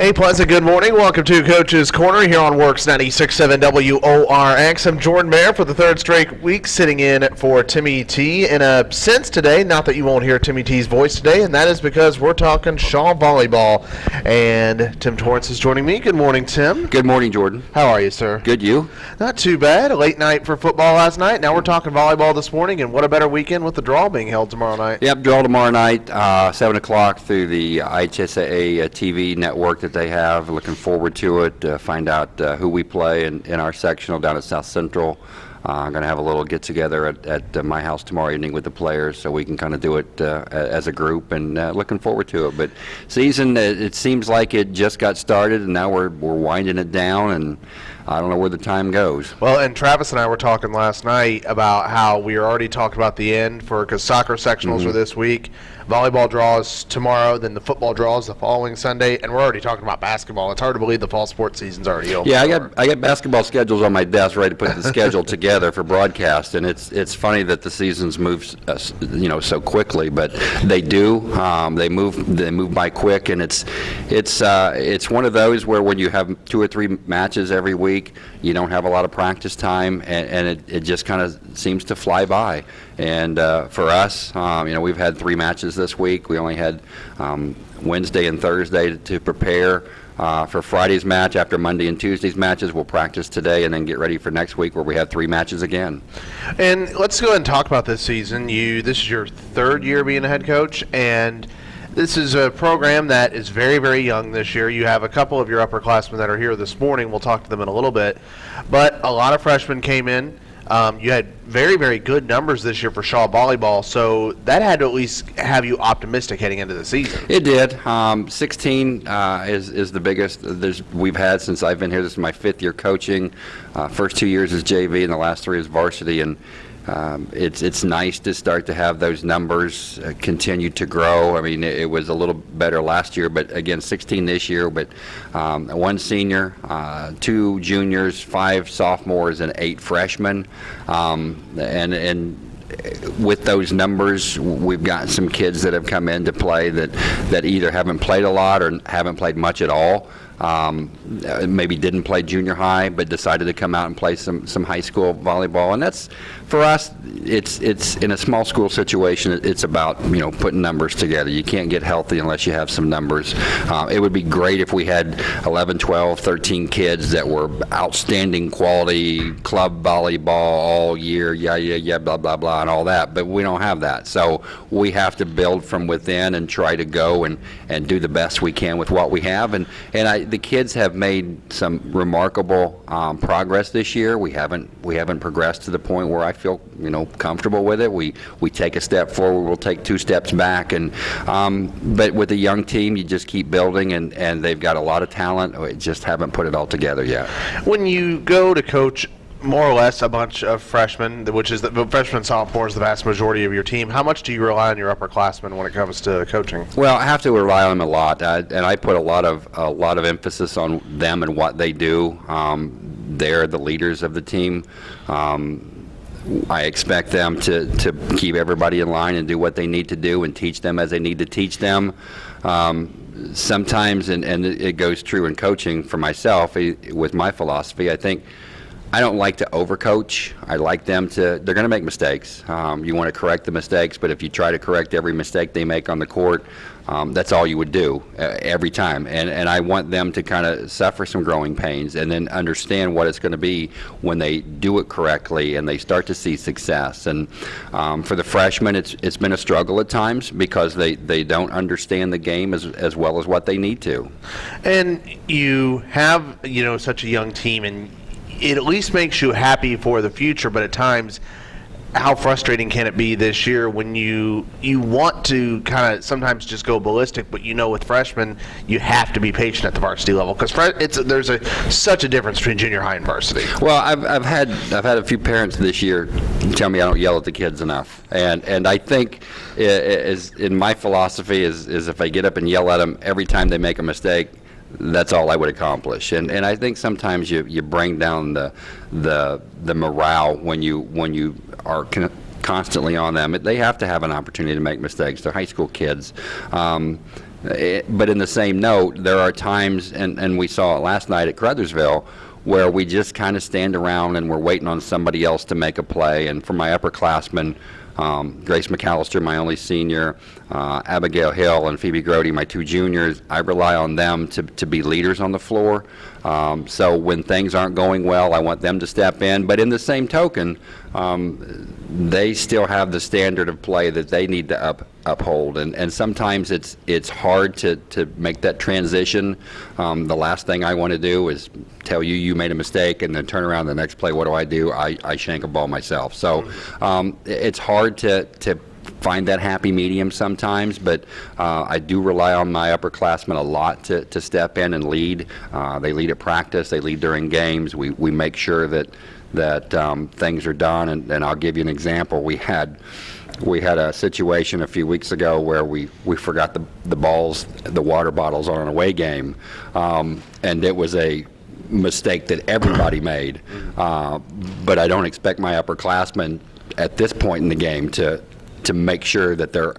Hey, pleasant good morning. Welcome to Coach's Corner here on Works 96.7 WORX. I'm Jordan Mayer for the third straight week sitting in for Timmy T. In a sense today, not that you won't hear Timmy T's voice today, and that is because we're talking Shawe Volleyball. And Tim Torrance is joining me. Good morning, Tim. Good morning, Jordan. How are you, sir? Good, you? Not too bad. A late night for football last night. Now we're talking volleyball this morning, and what a better weekend with the draw being held tomorrow night. Yep, draw tomorrow night, uh, 7 o'clock through the IHSAA uh, TV network that they have. Looking forward to it. Uh, find out uh, who we play in, in our sectional down at South Central. Uh, I'm going to have a little get together at, at uh, my house tomorrow evening with the players so we can kind of do it uh, as a group and uh, looking forward to it. But season, it, it seems like it just got started and now we're, we're winding it down and I don't know where the time goes. Well, and Travis and I were talking last night about how we are already talking about the end for because soccer sectionals are this week, volleyball draws tomorrow, then the football draws the following Sunday, and we're already talking about basketball. It's hard to believe the fall sports season's already over. Yeah, I got I got basketball schedules on my desk ready to put the schedule together for broadcast, and it's it's funny that the seasons move, uh, you know, so quickly, but they do. Um, they move they move by quick, and it's it's uh, it's one of those where when you have two or three matches every week, you don't have a lot of practice time, and, and it, it just kind of seems to fly by. And uh, for us, um, you know, we've had three matches this week. We only had um, Wednesday and Thursday to, to prepare. Uh, for Friday's match, after Monday and Tuesday's matches, we'll practice today and then get ready for next week where we have three matches again. And let's go ahead and talk about this season. You this is your third year being a head coach, and this is a program that is very, very young this year. You have a couple of your upperclassmen that are here this morning. We'll talk to them in a little bit, but a lot of freshmen came in. Um, you had very, very good numbers this year for Shawe volleyball, so that had to at least have you optimistic heading into the season. It did. Um, 16 uh, is is the biggest there's, we've had since I've been here. This is my fifth year coaching. Uh, first two years is JV, and the last three is varsity. And um, it's it's nice to start to have those numbers uh, continue to grow. I mean, it, it was a little better last year, but again, 16 this year. But um, one senior, uh, two juniors, five sophomores, and eight freshmen. Um, and and with those numbers, we've got some kids that have come in to play that, that either haven't played a lot or haven't played much at all. Um, maybe didn't play junior high, but decided to come out and play some, some high school volleyball. And that's, for us, it's, it's in a small school situation, it's about, you know, putting numbers together. You can't get healthy unless you have some numbers. Uh, it would be great if we had 11, 12, 13 kids that were outstanding quality club volleyball all year, yeah, yeah, yeah, blah, blah, blah, and all that, but we don't have that. So we have to build from within and try to go and, and do the best we can with what we have. And, and I, the kids have made some remarkable um, progress this year. We haven't, we haven't progressed to the point where I feel, you know, comfortable with it. We, we take a step forward, we'll take two steps back. And, um, but with a young team, you just keep building and, and they've got a lot of talent. We just haven't put it all together yet. When you go to coach more or less a bunch of freshmen, which is the the freshmen and sophomores, the vast majority of your team, how much do you rely on your upperclassmen when it comes to coaching? Well, I have to rely on them a lot, I, and I put a lot of a lot of emphasis on them and what they do. Um, they're the leaders of the team. Um, I expect them to, to keep everybody in line and do what they need to do and teach them as they need to teach them. Um, sometimes, and, and it goes true in coaching for myself eh, with my philosophy, I think I don't like to overcoach. I like them to, they're going to make mistakes. Um, you want to correct the mistakes, but if you try to correct every mistake they make on the court, um, that's all you would do uh, every time. And, and I want them to kind of suffer some growing pains and then understand what it's going to be when they do it correctly and they start to see success. And um, for the freshmen, it's, it's been a struggle at times because they, they don't understand the game as, as well as what they need to. And you have, you know, such a young team, and it at least makes you happy for the future. But at times, how frustrating can it be this year when you you want to kind of sometimes just go ballistic, but you know with freshmen you have to be patient at the varsity level because there's a such a difference between junior high and varsity. Well, I've, I've had I've had a few parents this year tell me I don't yell at the kids enough, and and I think is in my philosophy is is if I get up and yell at them every time they make a mistake, that's all I would accomplish. And and I think sometimes you you bring down the the the morale when you when you are. Con- constantly on them. They have to have an opportunity to make mistakes. They're high school kids. Um, Eh, But in the same note, there are times, and, and we saw it last night at Crothersville, where we just kind of stand around and we're waiting on somebody else to make a play. And for my upperclassmen, um, Grace McAllister, my only senior, uh, Abigail Hill, and Phoebe Grody, my two juniors, I rely on them to, to be leaders on the floor. Um, so when things aren't going well, I want them to step in. But in the same token, um, they still have the standard of play that they need to up, uphold. And, and sometimes it's, it's hard to, to make that transition. Um, the last thing I want to do is tell you you made a mistake and then turn around the next play. What do I do? I, I shank a ball myself. So um, it's hard to, to find that happy medium sometimes, but uh, I do rely on my upperclassmen a lot to, to step in and lead. Uh, they lead at practice, they lead during games. We, we make sure that, that um, things are done, and, and I'll give you an example. We had we had a situation a few weeks ago where we, we forgot the, the balls, the water bottles on an away game, um, and it was a mistake that everybody made. Uh, but I don't expect my upperclassmen at this point in the game to, to make sure that they're,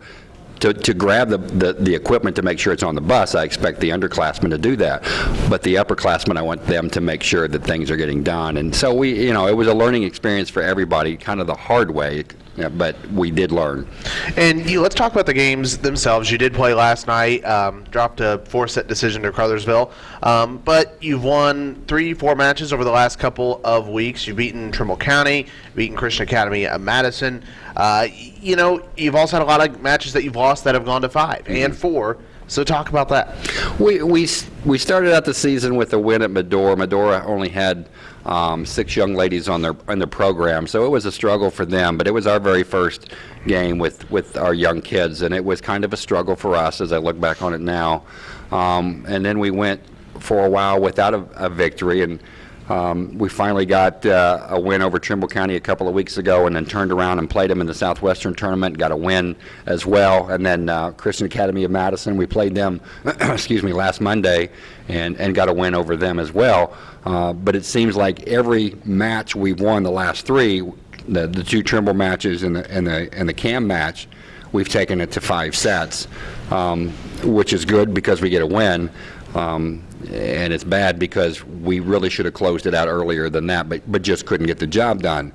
to, to grab the, the, the equipment to make sure it's on the bus, I expect the underclassmen to do that. But the upperclassmen, I want them to make sure that things are getting done. And so we, you know, it was a learning experience for everybody, kind of the hard way, yeah, but we did learn. And you, let's talk about the games themselves. You did play last night, um, dropped a four-set decision to Crothersville, um, but you've won three, four matches over the last couple of weeks. You've beaten Trimble County, beaten Christian Academy at Madison. Uh, you know, you've also had a lot of matches that you've lost that have gone to 5 and four. So talk about that. We, we, we started out the season with a win at Medora. Medora only had um, six young ladies on their, on their program, so it was a struggle for them, but it was our very first game with, with our young kids, and it was kind of a struggle for us as I look back on it now. Um, and then we went for a while without a, a victory, and um, we finally got uh, a win over Trimble County a couple of weeks ago, and then turned around and played them in the Southwestern tournament, got a win as well. And then uh, Christian Academy of Madison, we played them, excuse me, last Monday, and and got a win over them as well. Uh, but it seems like every match we've won, the last three, the the two Trimble matches and the and the and the Cam match, we've taken it to five sets, um, which is good because we get a win. Um, and it's bad because we really should have closed it out earlier than that, but, but just couldn't get the job done.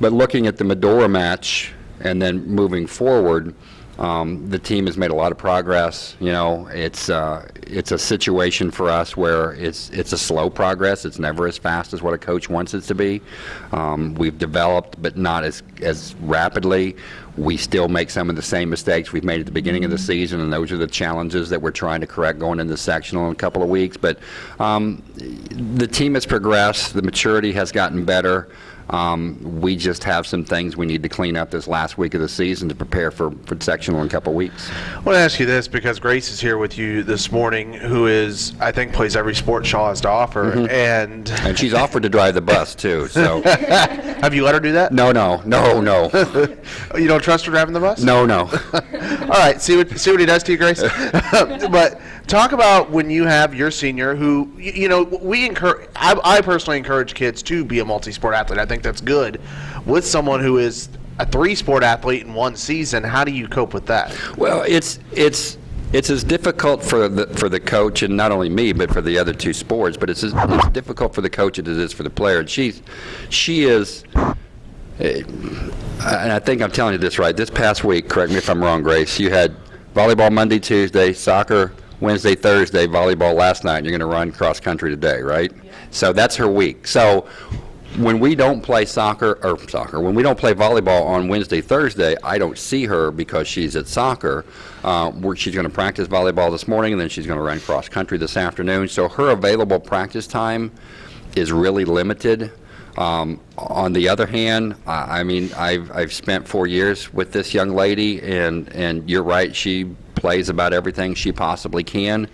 But looking at the Medora match and then moving forward, um, the team has made a lot of progress. You know, it's uh, it's a situation for us where it's it's a slow progress. It's never as fast as what a coach wants it to be. Um, we've developed, but not as as rapidly. We still make some of the same mistakes we've made at the beginning of the season, and those are the challenges that we're trying to correct going into sectional in a couple of weeks. But um, the team has progressed. The maturity has gotten better. Um, we just have some things we need to clean up this last week of the season to prepare for, for sectional in a couple of weeks. I want to ask you this because Grace is here with you this morning, who is, I think, plays every sport Shawe has to offer. And And she's offered to drive the bus too. So have you let her do that? no, no, no, no, You don't trust her driving the bus? no, no. All right, see what see what he does to you, Grace. but talk about when you have your senior, who you, know we encourage. I, I personally encourage kids to be a multi-sport athlete. I think that's good. With someone who is a three-sport athlete in one season, how do you cope with that? Well, it's it's it's as difficult for the for the coach and not only me, but for the other two sports. But it's as, difficult for the coach as it is for the player. And she's she is. eh, And I think I'm telling you this right. This past week, correct me if I'm wrong, Grace. You had volleyball Monday, Tuesday, soccer Wednesday, Thursday, volleyball last night. And you're going to run cross country today, right? So that's her week. So when we don't play soccer or soccer, when we don't play volleyball on Wednesday, Thursday, I don't see her because she's at soccer. Uh, she's going to practice volleyball this morning, and then she's going to run cross country this afternoon. So her available practice time is really limited. Um, on the other hand, I, I mean, I've I've spent four years with this young lady, and and you're right, she plays about everything she possibly can,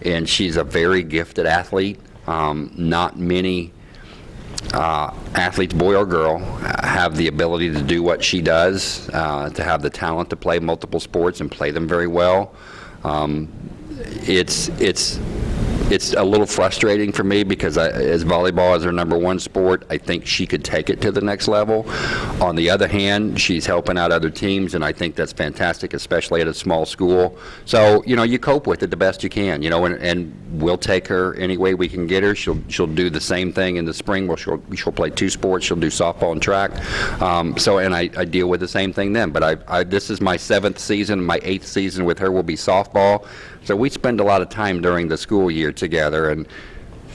and she's a very gifted athlete. Um, not many uh, athletes, boy or girl, have the ability to do what she does, uh, to have the talent to play multiple sports and play them very well. Um, it's it's it's a little frustrating for me because I, as volleyball is her number one sport, I think she could take it to the next level. On the other hand, she's helping out other teams, and I think that's fantastic, especially at a small school. So, you know, you cope with it the best you can, you know, and, and we'll take her any way we can get her. She'll she'll do the same thing in the spring. Where she'll she'll play two sports. She'll do softball and track. Um, so, and I, I deal with the same thing then. But I, I this is my seventh season. My eighth season with her will be softball. So we spend a lot of time during the school year together, and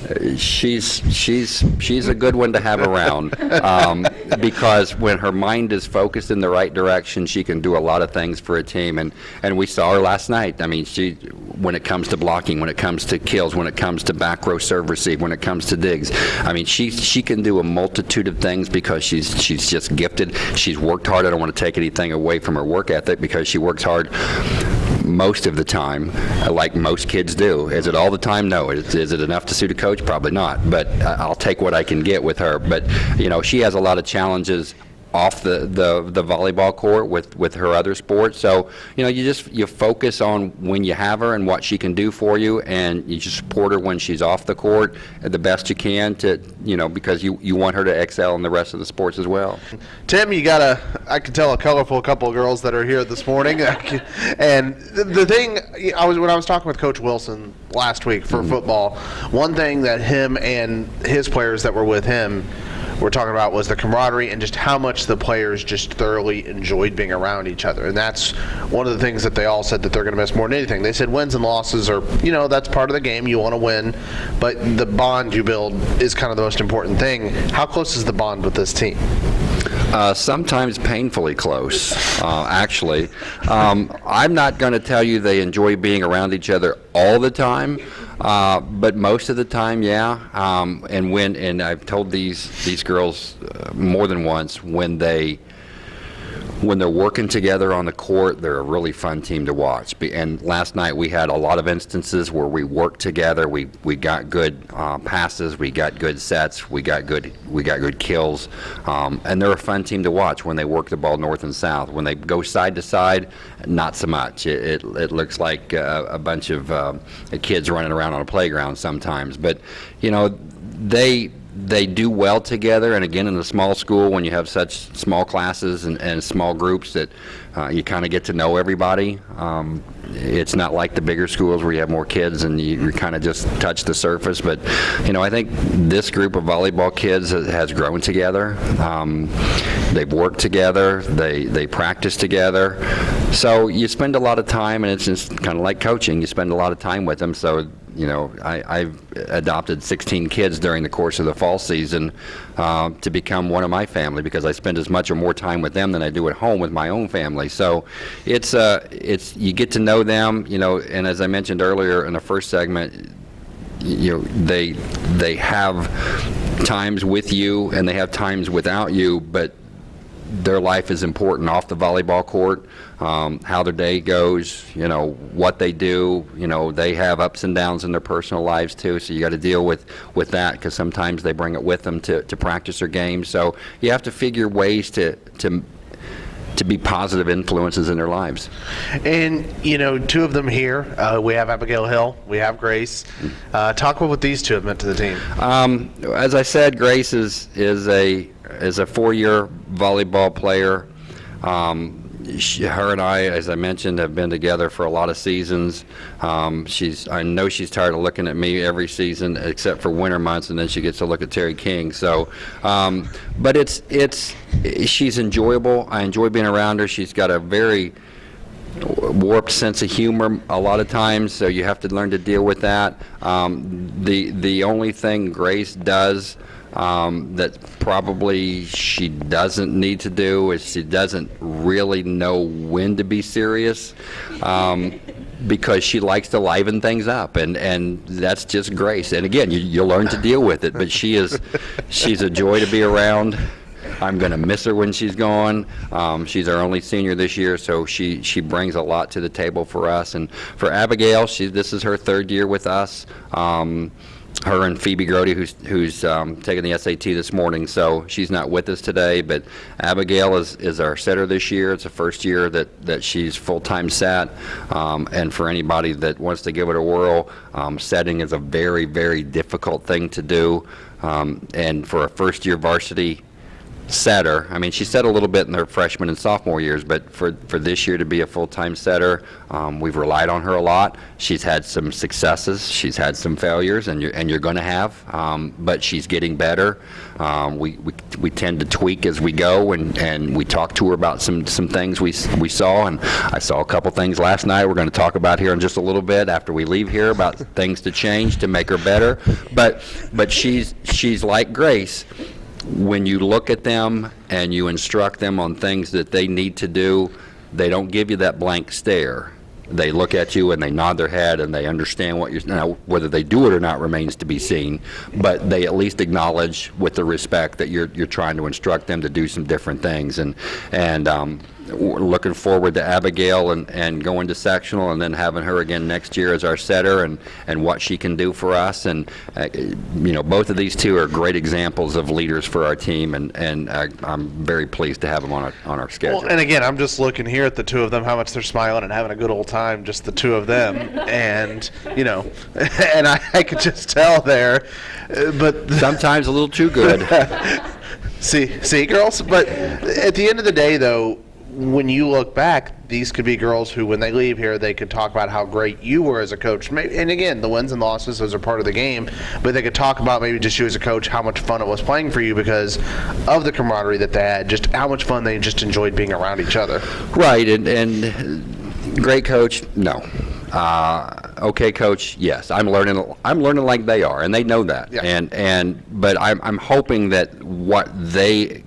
uh, she's she's she's a good one to have around um, because when her mind is focused in the right direction, she can do a lot of things for a team. And and we saw her last night. I mean, she when it comes to blocking, when it comes to kills, when it comes to back row serve receive, when it comes to digs. I mean, she she can do a multitude of things because she's she's just gifted. She's worked hard. I don't want to take anything away from her work ethic because she works hard most of the time, uh, like most kids do. Is it all the time? No. Is, is it enough to suit a coach? Probably not. But uh, I'll take what I can get with her. But you know, she has a lot of challenges off the, the, the volleyball court with, with her other sports. So, you know, you just you focus on when you have her and what she can do for you, and you just support her when she's off the court the best you can to, you know, because you, you want her to excel in the rest of the sports as well. Tim, you got a, I can tell a colorful couple of girls that are here this morning. and the, the thing, I was when I was talking with Coach Wilson last week for mm-hmm. football, one thing that him and his players that were with him were talking about was the camaraderie and just how much the players just thoroughly enjoyed being around each other. And that's one of the things that they all said that they're going to miss more than anything. They said wins and losses are, you know, that's part of the game. You want to win, but the bond you build is kind of the most important thing. How close is the bond with this team? Uh, sometimes painfully close, uh, actually. Um, I'm not going to tell you they enjoy being around each other all the time, uh, but most of the time, yeah. Um, and when and I've told these these girls uh, more than once when they when they're working together on the court, they're a really fun team to watch. And last night we had a lot of instances where we worked together. We we got good uh, passes, we got good sets, we got good we got good kills, um, and they're a fun team to watch when they work the ball north and south. When they go side to side, not so much. It it, it looks like uh, a bunch of um, kids running around on a playground sometimes. But you know they they do well together, and again, in a small school, when you have such small classes and, and small groups that uh, you kind of get to know everybody. Um, it's not like the bigger schools where you have more kids and you, you kind of just touch the surface. But, you know, I think this group of volleyball kids has, grown together. Um, they've worked together. They they practice together. So you spend a lot of time, and it's just kind of like coaching. You spend a lot of time with them. So you know, I, I've adopted 16 kids during the course of the fall season uh, to become one of my family because I spend as much or more time with them than I do at home with my own family. So it's uh, it's you get to know them, you know, and as I mentioned earlier in the first segment, you know, they they have times with you and they have times without you, but their life is important off the volleyball court, um, how their day goes, you know, what they do. You know, they have ups and downs in their personal lives too, so you got to deal with, with that because sometimes they bring it with them to, to practice their games. So you have to figure ways to, to, to be positive influences in their lives. And you know, two of them here. Uh, we have Abigail Hill. We have Grace. Uh, talk about what these two have meant to the team. Um, as I said, Grace is is a is a four-year volleyball player. Um, she, her and I, as I mentioned, have been together for a lot of seasons. Um, she's I know she's tired of looking at me every season except for winter months, and then she gets to look at Terry King. So, um, but it's it's she's enjoyable. I enjoy being around her. She's got a very warped sense of humor a lot of times, so you have to learn to deal with that. Um, the the only thing Grace does um, that probably she doesn't need to do is she doesn't really know when to be serious. Um, because she likes to liven things up, and, and that's just Grace. And again, you, you learn to deal with it. But she is, she's a joy to be around. I'm going to miss her when she's gone. Um, she's our only senior this year, so she, she brings a lot to the table for us. And for Abigail, she, this is her third year with us. Um, her and Phoebe Grody, who's, who's um, taking the SAT this morning, so she's not with us today. But Abigail is, is our setter this year. It's the first year that, that she's full-time sat. Um, and for anybody that wants to give it a whirl, um, setting is a very, very difficult thing to do. Um, and for a first-year varsity setter. I mean, she set a little bit in her freshman and sophomore years, but for, for this year to be a full-time setter, um, we've relied on her a lot. She's had some successes, she's had some failures, and you're, and you're going to have, um, but she's getting better. Um, we, we, we tend to tweak as we go, and, and we talk to her about some, some things we, we saw, and I saw a couple things last night we're going to talk about here in just a little bit after we leave here about things to change to make her better. But, but she's, she's like Grace, when you look at them and you instruct them on things that they need to do, they don't give you that blank stare. They look at you and they nod their head and they understand what you're, now, whether they do it or not remains to be seen, but they at least acknowledge with the respect that you're, you're trying to instruct them to do some different things. And, and um, looking forward to Abigail and, and going to sectional and then having her again next year as our setter and, and what she can do for us. And, uh, you know, both of these two are great examples of leaders for our team, and, and I, I'm very pleased to have them on our, on our schedule. Well, and again, I'm just looking here at the two of them, how much they're smiling and having a good old time, just the two of them. and, you know, and I, I could just tell there. uh, But Sometimes a little too good. See, see, girls. But at the end of the day, though, when you look back, these could be girls who, when they leave here, they could talk about how great you were as a coach. May- And again, the wins and losses, those are part of the game. But they could talk about maybe just you as a coach, how much fun it was playing for you because of the camaraderie that they had, just how much fun they just enjoyed being around each other. Right, and, and great coach, no. Uh, okay coach, yes. I'm learning. I'm learning like they are, and they know that. Yeah. And and but I'm I'm hoping that what they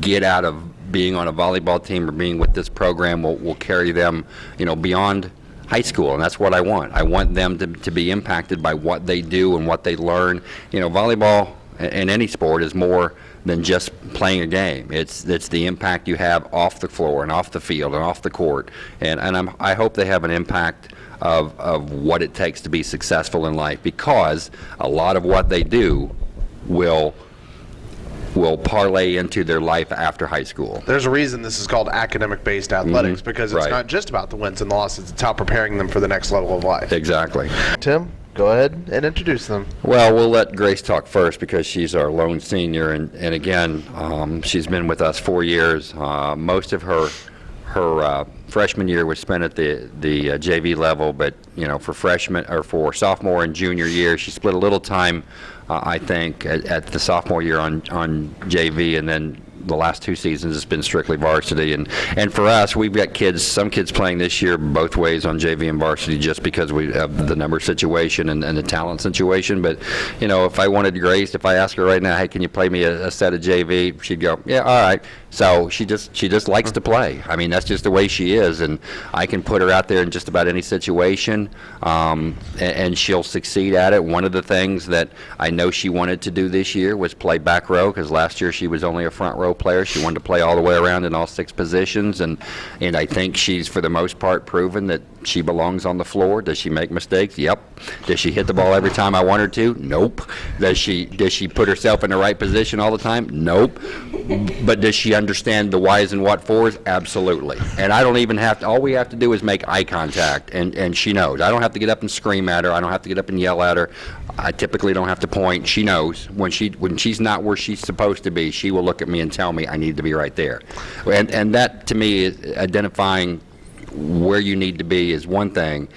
get out of being on a volleyball team or being with this program will will carry them, you know, beyond high school, and that's what I want. I want them to, to be impacted by what they do and what they learn. You know, volleyball a- in any sport is more than just playing a game. It's it's the impact you have off the floor and off the field and off the court. And and I'm, I hope they have an impact of of what it takes to be successful in life because a lot of what they do will will parlay into their life after high school. There's a reason this is called academic-based athletics because it's Right. not just about the wins and losses; it's how preparing them for the next level of life. Exactly. Tim, go ahead and introduce them. Well, we'll let Grace talk first because she's our lone senior, and, and again, um, she's been with us four years. Uh, most of her her uh, freshman year was spent at the the uh, JV level, but you know, for freshman or for sophomore and junior year, she split a little time, uh, I think, at, at the sophomore year on on JV, and then the last two seasons it's been strictly varsity. And and for us we've got kids some kids playing this year both ways on JV and varsity just because we have the number situation and, and the talent situation. But you know if I wanted Grace if I asked her right now hey can you play me a, a set of JV she'd go yeah all right so she just she just likes to play I mean that's just the way she is and I can put her out there in just about any situation um, and, and she'll succeed at it one of the things that I know she wanted to do this year was play back row because last year she was only a front row player. She wanted to play all the way around in all six positions, and and I think she's for the most part proven that she belongs on the floor. Does she make mistakes? Yep. Does she hit the ball every time I want her to? Nope. Does she does she put herself in the right position all the time? Nope. But does she understand the whys and what fors? Absolutely. And I don't even have to. All we have to do is make eye contact, and and she knows. I don't have to get up and scream at her. I don't have to get up and yell at her. I typically don't have to point. She knows when she when she's not where she's supposed to be. She will look at me and tell me I need to be right there. And and that to me is identifying where you need to be is one thing.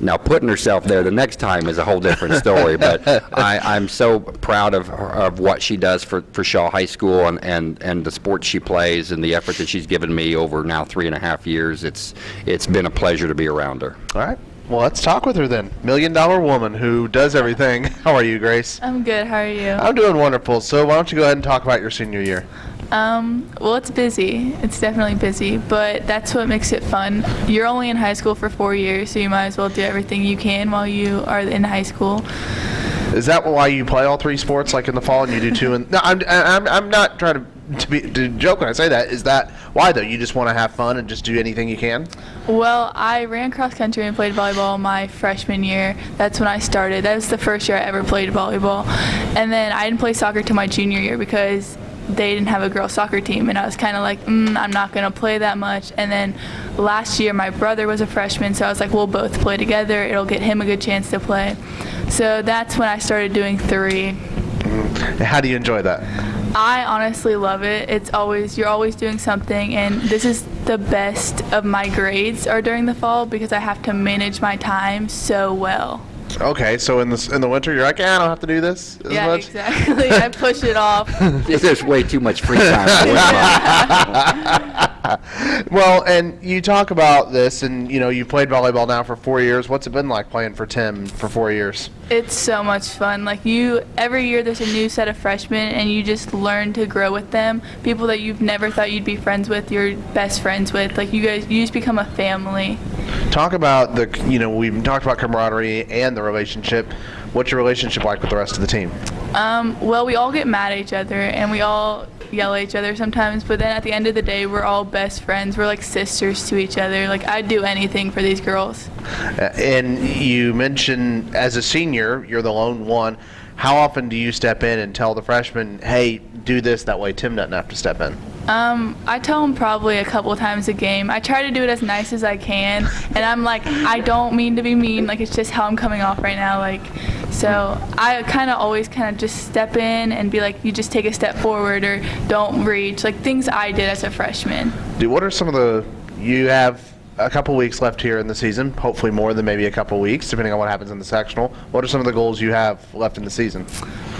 Now, putting herself there the next time is a whole different story, but I, I'm so proud of, her, of what she does for, for Shawe High School and, and, and the sports she plays and the effort that she's given me over now three and a half years. It's, it's been a pleasure to be around her. All right. Well, let's talk with her then. Million dollar woman who does everything. How are you, Grace? I'm good. How are you? I'm doing wonderful. So why don't you go ahead and talk about your senior year? Um, well, it's busy. It's definitely busy, but that's what makes it fun. You're only in high school for four years, so you might as well do everything you can while you are in high school. Is that why you play all three sports, like in the fall, and you do two? And no, I'm, I'm, I'm not trying to to be to joke when I say that. Is that why though? You just want to have fun and just do anything you can. Well, I ran cross country and played volleyball my freshman year. That's when I started. That was the first year I ever played volleyball. And then I didn't play soccer till my junior year because they didn't have a girls soccer team and I was kind of like, mm, I'm not going to play that much. And then last year my brother was a freshman, so I was like, we'll both play together. It'll get him a good chance to play. So that's when I started doing 3. How do you enjoy that? I honestly love it. It's always you're always doing something and this is the best of my grades are during the fall because I have to manage my time so well. Okay, so in the in the winter, you're like, yeah, I don't have to do this as yeah, much. exactly. I push it off. There's way too much free time. Well, and you talk about this, and you know, you've played volleyball now for four years. What's it been like playing for Tim for four years? It's so much fun. Like you every year there's a new set of freshmen and you just learn to grow with them. People that you've never thought you'd be friends with, you're best friends with. Like you guys you just become a family. Talk about the, you know, we've talked about camaraderie and the relationship. What's your relationship like with the rest of the team? Um, well, we all get mad at each other and we all yell at each other sometimes, but then at the end of the day, we're all best friends. We're like sisters to each other. Like I'd do anything for these girls. Uh, And you mentioned as a senior, you're the lone one. How often do you step in and tell the freshmen, hey, do this, that way Tim doesn't have to step in? Um, I tell them probably a couple times a game. I try to do it as nice as I can, and I'm like, I don't mean to be mean. Like it's just how I'm coming off right now. Like, so I kind of always kind of just step in and be like, you just take a step forward or don't reach. Like things I did as a freshman. Dude, what are some of the, you have a couple weeks left here in the season, hopefully more than maybe a couple weeks, depending on what happens in the sectional. What are some of the goals you have left in the season?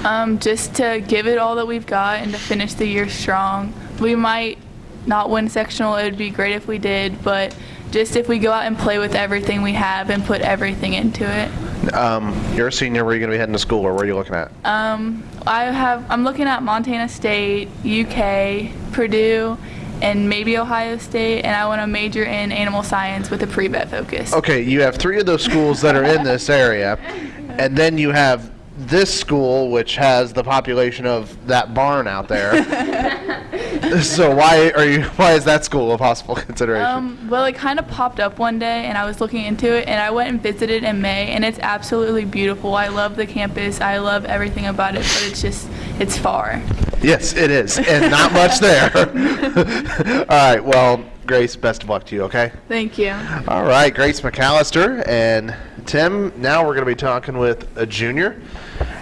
Um, just to give it all that we've got and to finish the year strong. We might not win sectional. It would be great if we did, but just if we go out and play with everything we have and put everything into it. Um, you're a senior, where are you going to be heading to school, or where are you looking at? Um, I have. I'm looking at Montana State, UK, Purdue, and maybe Ohio State, and I want to major in animal science with a pre-vet focus. Okay, you have three of those schools that are in this area, and then you have this school, which has the population of that barn out there. so why are you? Why is that school a possible consideration? Um, well, it kind of popped up one day, and I was looking into it, and I went and visited in May, and it's absolutely beautiful. I love the campus. I love everything about it, but it's just it's far. yes, it is, and not much there. All right, well, Grace, best of luck to you. Okay. Thank you. All right, Grace McAllister and Tim. Now we're going to be talking with a junior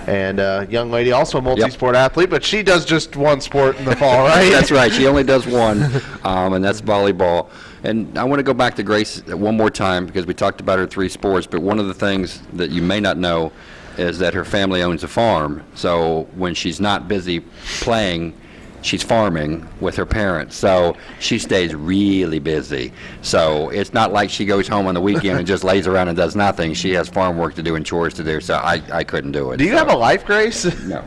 and a young lady, also a multi-sport athlete, but she does just one sport in the fall, right? That's right. She only does one, um, and that's volleyball. And I want to go back to Grace one more time because we talked about her three sports. But one of the things that you may not know is that her family owns a farm. So when she's not busy playing, she's farming with her parents. So she stays really busy. So it's not like she goes home on the weekend and just lays around and does nothing. She has farm work to do and chores to do. So I, I couldn't do it. Do you So- have a life, Grace? no.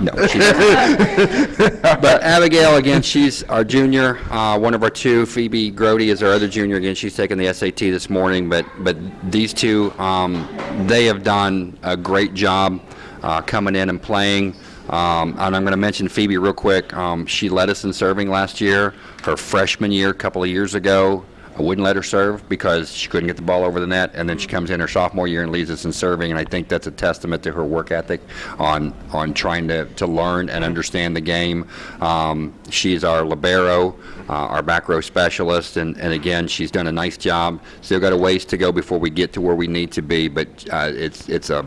No. she doesn't. but Abigail, again, she's our junior. Uh, one of our two, Phoebe Grody, is our other junior. Again, she's taking the SAT this morning. But but these two, um, they have done a great job uh, coming in and playing. Um, and I'm going to mention Phoebe real quick. Um, she led us in serving last year. Her freshman year, a couple of years ago, I wouldn't let her serve because she couldn't get the ball over the net, and then she comes in her sophomore year and leads us in serving, and I think that's a testament to her work ethic on on trying to, to learn and understand the game. Um, she's our libero, uh, our back row specialist, and, and again, she's done a nice job. Still got a ways to go before we get to where we need to be, but uh, it's it's a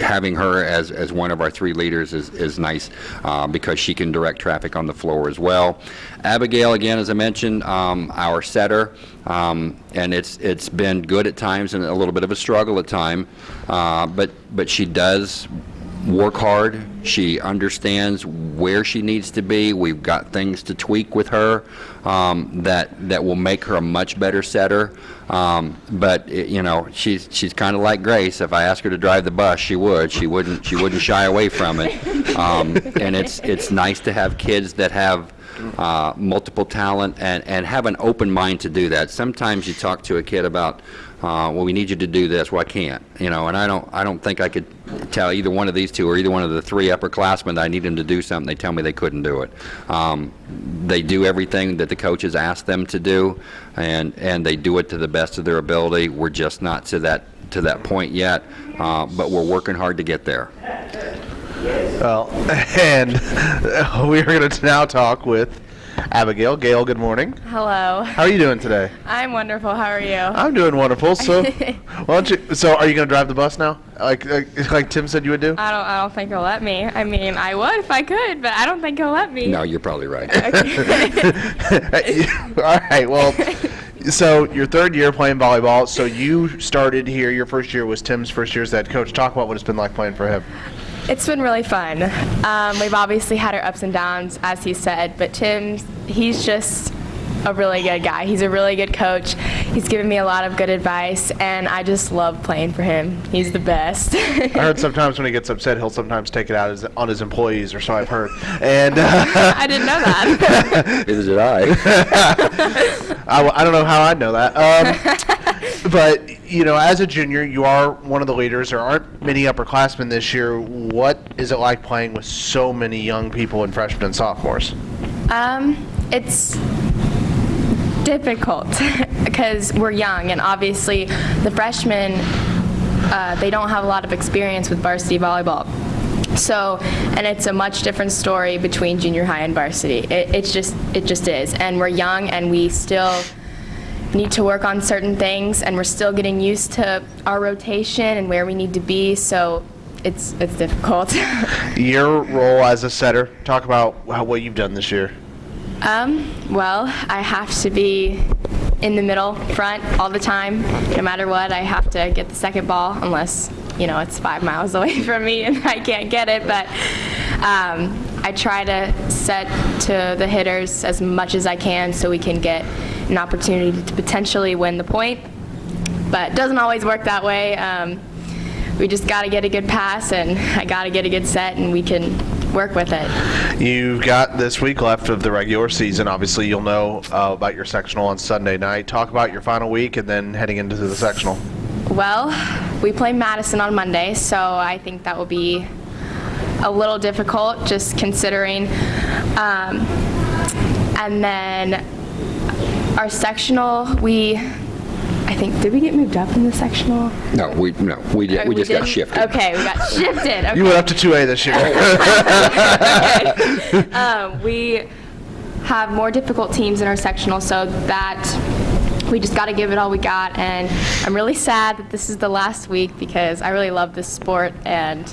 having her as, as one of our three leaders is, is nice uh, because she can direct traffic on the floor as well. Abigail, again, as I mentioned, um, our setter, um, and it's it's been good at times and a little bit of a struggle at time, uh, but but she does work hard. She understands where she needs to be. We've got things to tweak with her um, that that will make her a much better setter. Um, but it, you know, she's she's kind of like Grace. If I ask her to drive the bus, she would. She wouldn't. She wouldn't shy away from it. Um, and it's it's nice to have kids that have uh, multiple talent, and, and have an open mind to do that. Sometimes you talk to a kid about, uh, well, we need you to do this. Well, I can't, you know, and I don't, I don't think I could tell either one of these two or either one of the three upperclassmen that I need them to do something. They tell me they couldn't do it. Um, they do everything that the coaches ask them to do, and and they do it to the best of their ability. We're just not to that to that point yet, uh, but we're working hard to get there. Well, and we are going to now talk with Abigail. Gail, good morning. Hello. How are you doing today? I'm wonderful. How are you? I'm doing wonderful. So, why don't you? So, are you going to drive the bus now, like, like like Tim said you would do? I don't. I don't think he'll let me. I mean, I would if I could, but I don't think he'll let me. No, you're probably right. All right. Well, so your third year playing volleyball. So you started here. Your first year was Tim's first year as head coach. Talk about what it's been like playing for him. It's been really fun. Um, we've obviously had our ups and downs, as he said, but Tim, he's just a really good guy. He's a really good coach. He's given me a lot of good advice, and I just love playing for him. He's the best. I heard sometimes when he gets upset, he'll sometimes take it out as, on his employees, or so I've heard. And uh, I didn't know that. Neither did I. I don't know how I know that. Um, but you know, as a junior, you are one of the leaders. There aren't many upperclassmen this year. What is it like playing with so many young people and freshmen and sophomores? Um, it's difficult because we're young, and obviously the freshmen uh, they don't have a lot of experience with varsity volleyball. So, and it's a much different story between junior high and varsity. It, it's just it just is, and we're young, and we still need to work on certain things, and we're still getting used to our rotation and where we need to be. So. It's, it's difficult. Your role as a setter. Talk about how, what you've done this year. Um, well, I have to be in the middle, front, all the time. No matter what, I have to get the second ball, unless, you know, it's five miles away from me and I can't get it. But um, I try to set to the hitters as much as I can so we can get an opportunity to potentially win the point. But it doesn't always work that way. Um, we just got to get a good pass, and I got to get a good set, and we can work with it. You've got this week left of the regular season. Obviously, you'll know uh, about your sectional on Sunday night. Talk about your final week and then heading into the sectional. Well, we play Madison on Monday, so I think that will be a little difficult just considering. Um, and then our sectional, we, I think, did we get moved up in the sectional? No, we no, we did, we just got didn't? shifted. Okay, we got shifted. Okay. You went up to 2A this year. um, we have more difficult teams in our sectional, so that we just got to give it all we got. And I'm really sad that this is the last week because I really love this sport and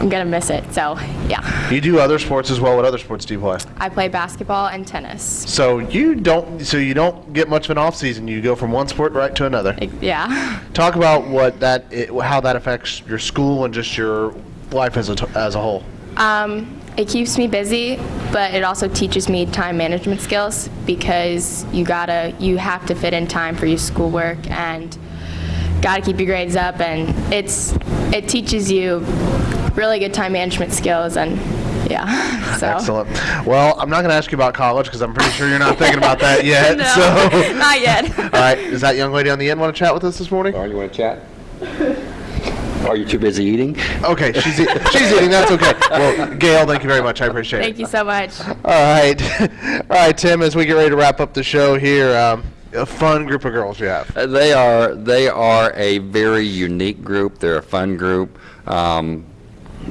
I'm gonna miss it. So yeah, you do other sports as well. What other sports do you play? I play basketball and tennis. So you don't. So you don't get much of an off season. You go from one sport right to another. Yeah. Talk about what that, it, how that affects your school and just your life as a t- as a whole. Um, it keeps me busy, but it also teaches me time management skills because you gotta, you have to fit in time for your schoolwork and gotta keep your grades up, and it's, it teaches you really good time management skills, and yeah. So. Excellent. Well, I'm not going to ask you about college because I'm pretty sure you're not thinking about that yet. No, So, not yet. all right. Does that young lady on the end want to chat with us this morning? Or you want to chat? Are you too busy eating? Okay, she's e- she's eating. That's okay. Well, Gail, thank you very much. I appreciate Thank it. Thank you so much. All right, all right, Tim. As we get ready to wrap up the show here, um, a fun group of girls you have. Uh, They are they are a very unique group. They're a fun group. Um,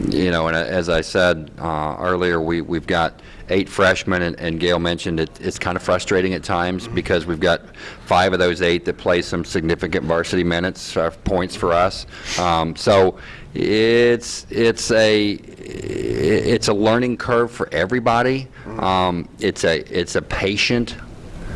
you know, and uh, as I said uh, earlier, we we've got eight freshmen, and, and Gail mentioned it, it's kind of frustrating at times because we've got five of those eight that play some significant varsity minutes uh, points for us. Um, so it's it's a it's a learning curve for everybody. Um, it's a it's a patient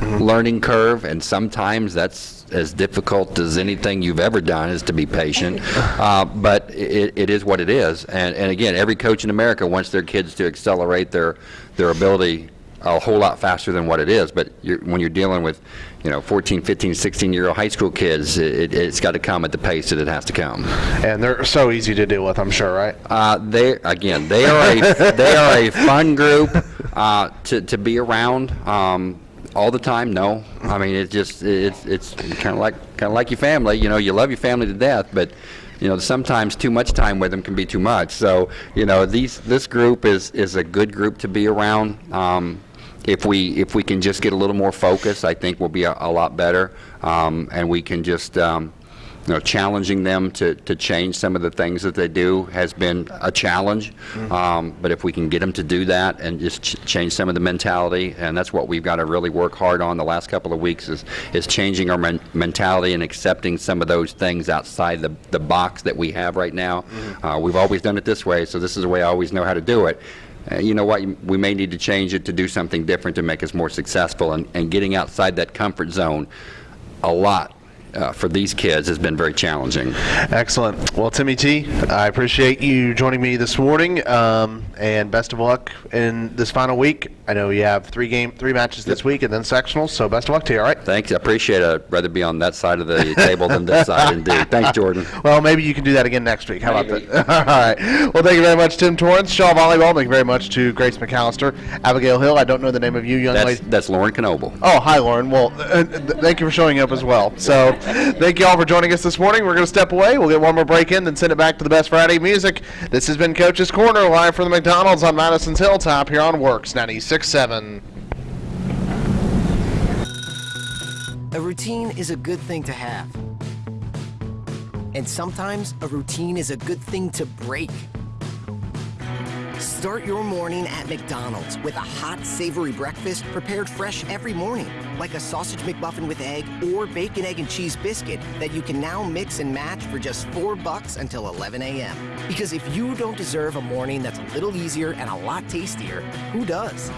learning curve, and sometimes that's as difficult as anything you've ever done is to be patient. Uh, but it, it is what it is. And, and again, every coach in America wants their kids to accelerate their, their ability a whole lot faster than what it is. But you're, when you're dealing with, you know, 14, 15, 16-year-old high school kids, it, it's got to come at the pace that it has to come. And they're so easy to deal with, I'm sure, right? Uh, they again, they are a they are a fun group uh, to to be around. Um, all the time, no. I mean, it's just it's it's kind of like kind of like your family. You know, you love your family to death, but you know sometimes too much time with them can be too much. So you know, these this group is is a good group to be around. Um, if we if we can just get a little more focus, I think we'll be a, a lot better, um, and we can just. Um, you know, challenging them to, to change some of the things that they do has been a challenge. Um, but if we can get them to do that and just ch- change some of the mentality, and that's what we've got to really work hard on the last couple of weeks is, is changing our men- mentality and accepting some of those things outside the, the box that we have right now. Uh, we've always done it this way, so this is the way I always know how to do it. Uh, you know what, we may need to change it to do something different to make us more successful, and, and getting outside that comfort zone a lot uh, for these kids has been very challenging. Excellent. Well, Timmy T, I appreciate you joining me this morning, um, and best of luck in this final week. I know you have three game, three matches this week, and then sectionals. So best of luck to you. All right. Thanks, I appreciate it. I'd rather be on that side of the table than this side, indeed. Thanks, Jordan. Well, maybe you can do that again next week. How Maybe. about that? All right. Well, thank you very much, Tim Torrance, Shawe Volleyball. Thank you very much to Grace McAllister, Abigail Hill. I don't know the name of you, young That's, lady. that's Lauren Knoble. Oh, hi, Lauren. Well, uh, th- thank you for showing up as well. So, thank you all for joining us this morning. We're going to step away. We'll get one more break in, then send it back to the Best Friday music. This has been Coach's Corner, live from the McDonald's on Madison's Hilltop here on WORX 96.7. A routine is a good thing to have. And sometimes a routine is a good thing to break. Start your morning at McDonald's with a hot, savory breakfast prepared fresh every morning, like a sausage McMuffin with egg or bacon, egg, and cheese biscuit that you can now mix and match for just four bucks until 11 a.m. Because if you don't deserve a morning that's a little easier and a lot tastier, who does?